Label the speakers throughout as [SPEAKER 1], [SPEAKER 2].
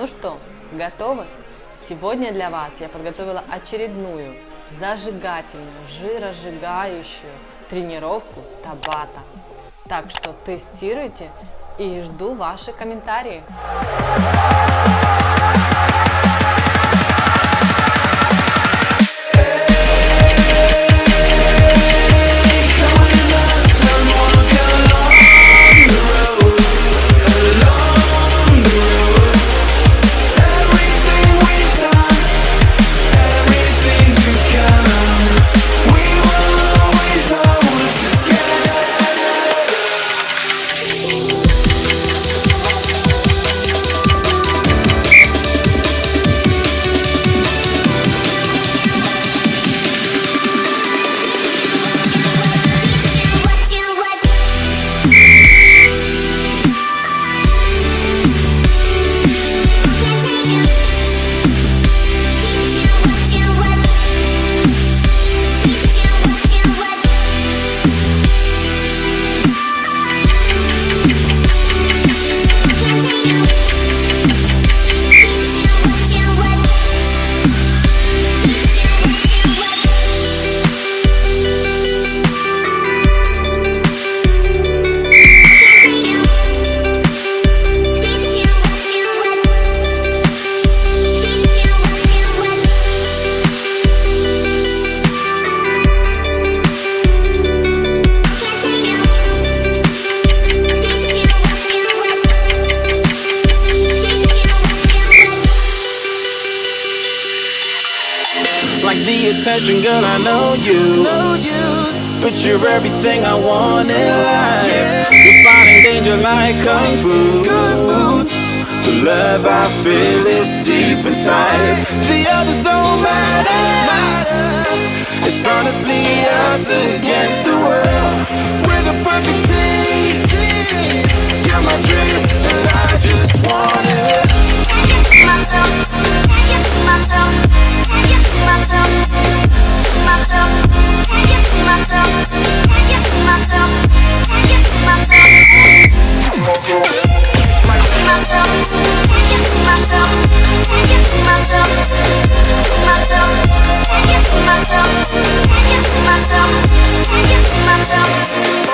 [SPEAKER 1] Ну что, готовы? Сегодня для вас я подготовила очередную зажигательную, жиросжигающую тренировку Табата. Так что тестируйте и жду ваши комментарии.
[SPEAKER 2] Is deep inside. The others don't matter. It's honestly us against the world. We're the perfect team. You're my dream, and I just want it.
[SPEAKER 3] Can't get to get to. Can't get to myself. To. Can't get to get to. Can't get to myself. To. Can't to myself. Can't to. Can't get to get to myself. Can't get to myself.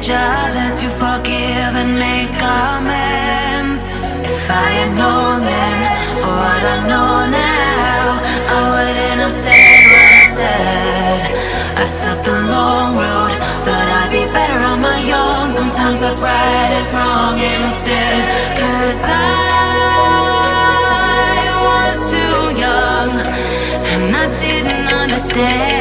[SPEAKER 3] each other to forgive and make amends. If I had known then, oh, or what I know now. I wouldn't have said what I said. I took the
[SPEAKER 4] long road, thought I'd be better on my own. Sometimes what's right is wrong
[SPEAKER 5] instead. Cause I
[SPEAKER 6] was too young, and I
[SPEAKER 3] didn't understand.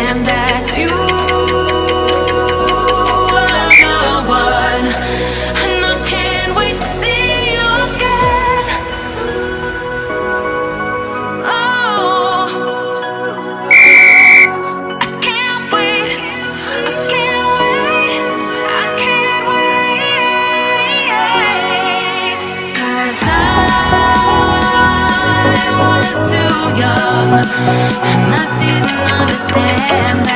[SPEAKER 3] Understand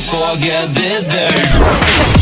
[SPEAKER 3] forget this day.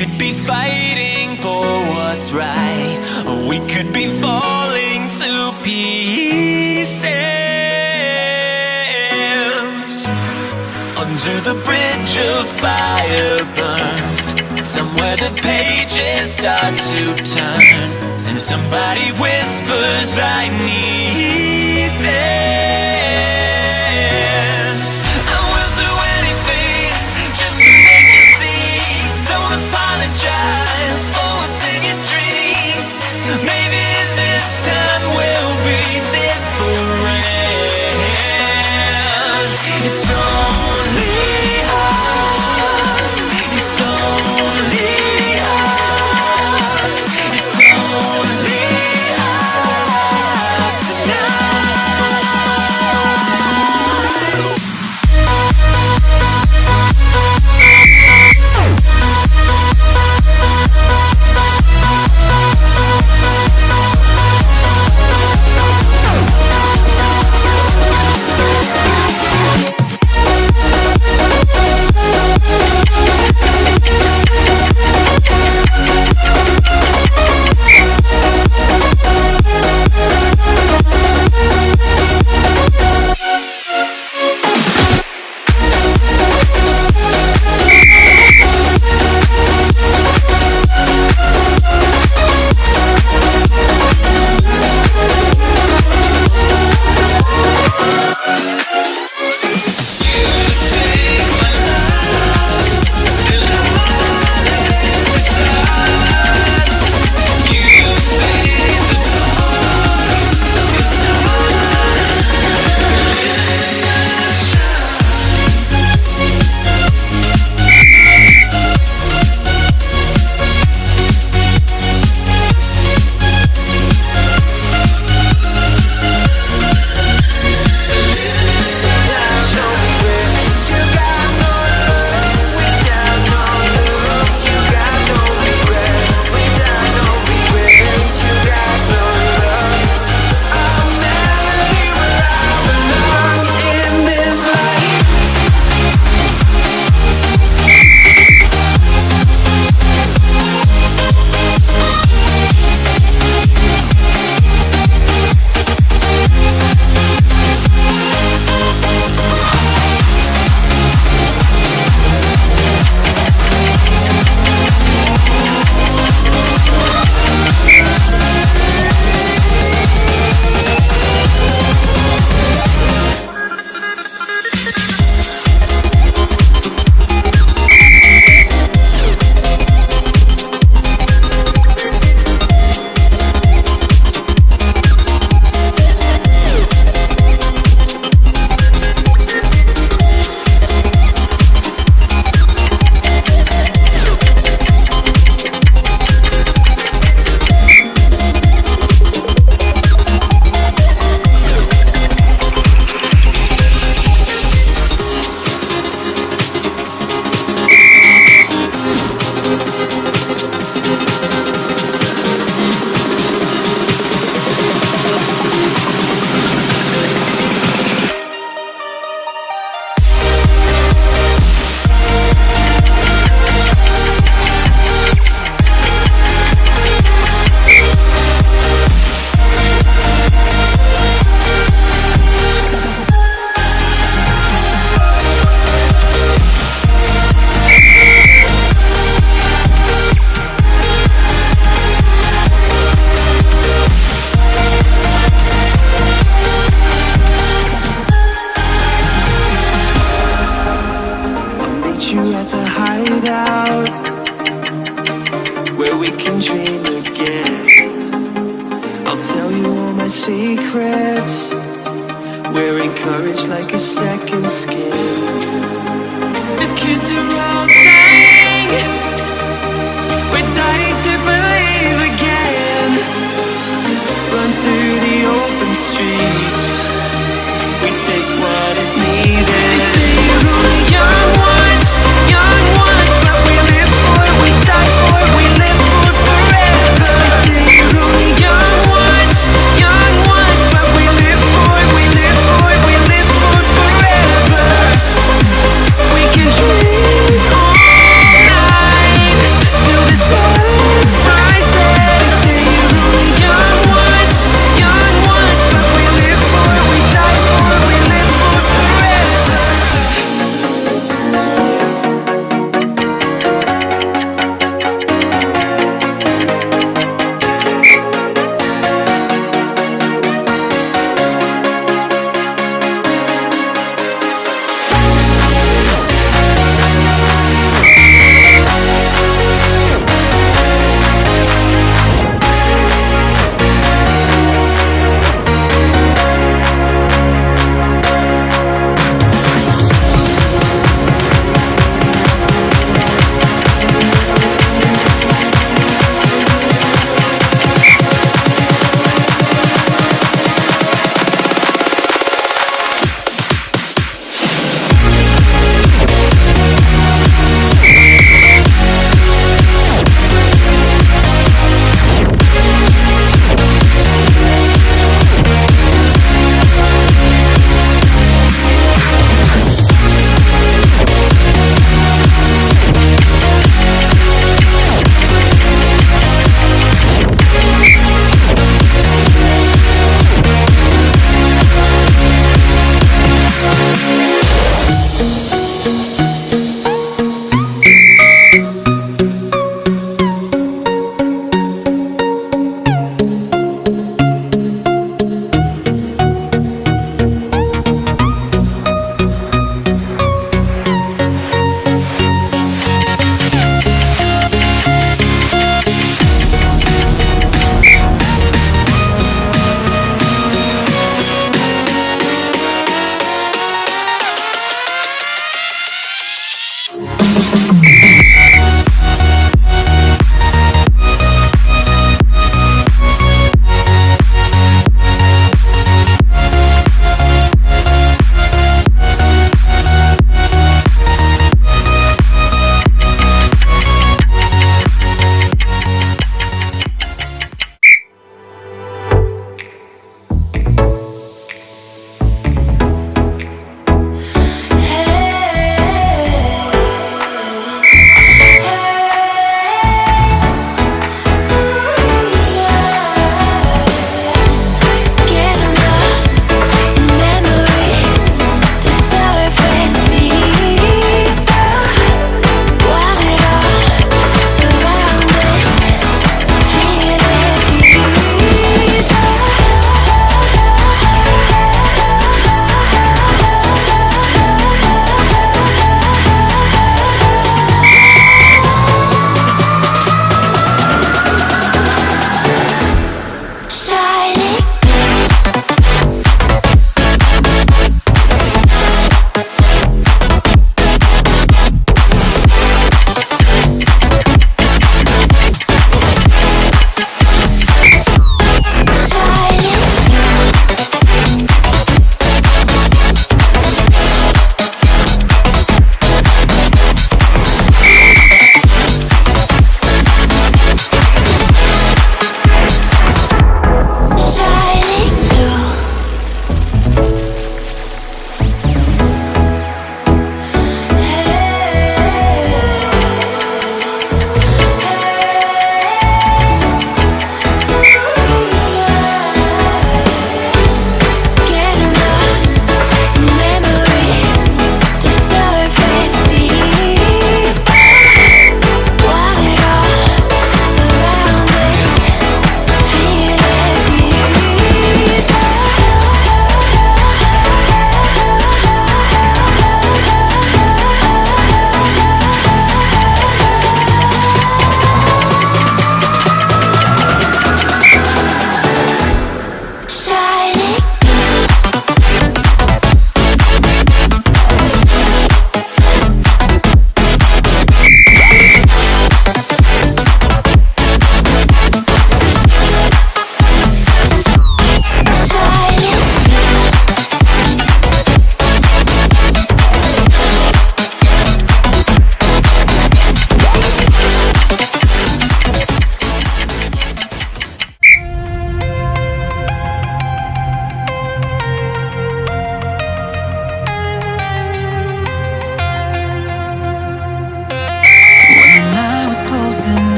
[SPEAKER 1] could be fighting for what's right Or we could be falling to pieces. Under the bridge of fire burns Somewhere the pages start to turn And somebody whispers I need
[SPEAKER 7] them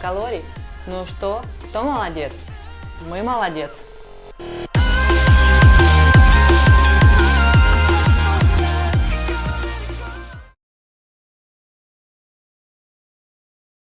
[SPEAKER 7] калорий. Ну что, кто молодец? Мы молодец.